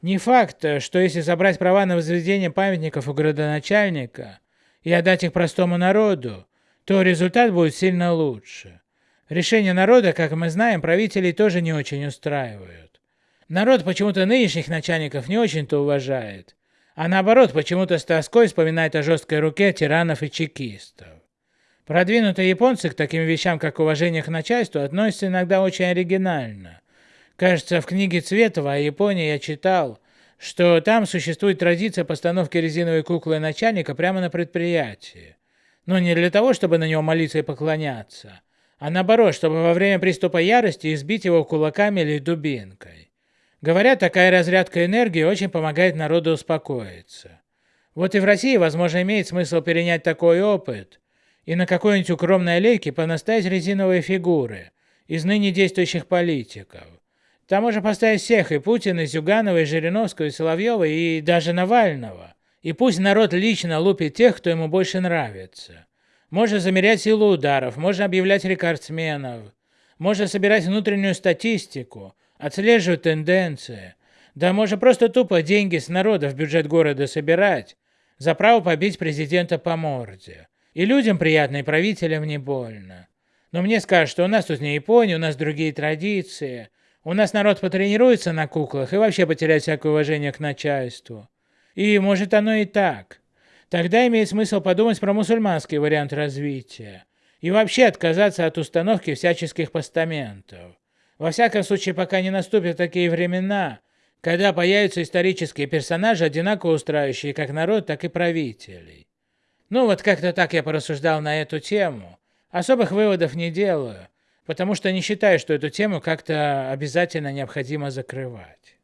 Не факт, э, что если забрать права на возведение памятников у городоначальника и отдать их простому народу, то результат будет сильно лучше. Решения народа, как мы знаем, правителей тоже не очень устраивают. Народ почему-то нынешних начальников не очень-то уважает, а наоборот почему-то с тоской вспоминает о жесткой руке тиранов и чекистов. Продвинутые японцы к таким вещам, как уважение к начальству, относятся иногда очень оригинально. Кажется, в книге Цветова о Японии я читал, что там существует традиция постановки резиновой куклы начальника прямо на предприятии. Но не для того, чтобы на него молиться и поклоняться, а наоборот, чтобы во время приступа ярости избить его кулаками или дубинкой. Говорят, такая разрядка энергии очень помогает народу успокоиться. Вот и в России, возможно, имеет смысл перенять такой опыт и на какой-нибудь укромной аллейке понаставить резиновые фигуры из ныне действующих политиков. Там можно поставить всех, и Путина, и Зюганова, и Жириновского, и Соловьева, и даже Навального. И пусть народ лично лупит тех, кто ему больше нравится. Можно замерять силу ударов, можно объявлять рекордсменов, можно собирать внутреннюю статистику, отслеживать тенденции. Да можно просто тупо деньги с народа в бюджет города собирать за право побить президента по морде. И людям приятно, и правителям не больно. Но мне скажут, что у нас тут не Япония, у нас другие традиции. У нас народ потренируется на куклах и вообще потеряет всякое уважение к начальству. И может оно и так. Тогда имеет смысл подумать про мусульманский вариант развития и вообще отказаться от установки всяческих постаментов. Во всяком случае, пока не наступят такие времена, когда появятся исторические персонажи, одинаково устраивающие как народ, так и правителей. Ну вот как-то так я порассуждал на эту тему. Особых выводов не делаю, потому что не считаю, что эту тему как-то обязательно необходимо закрывать.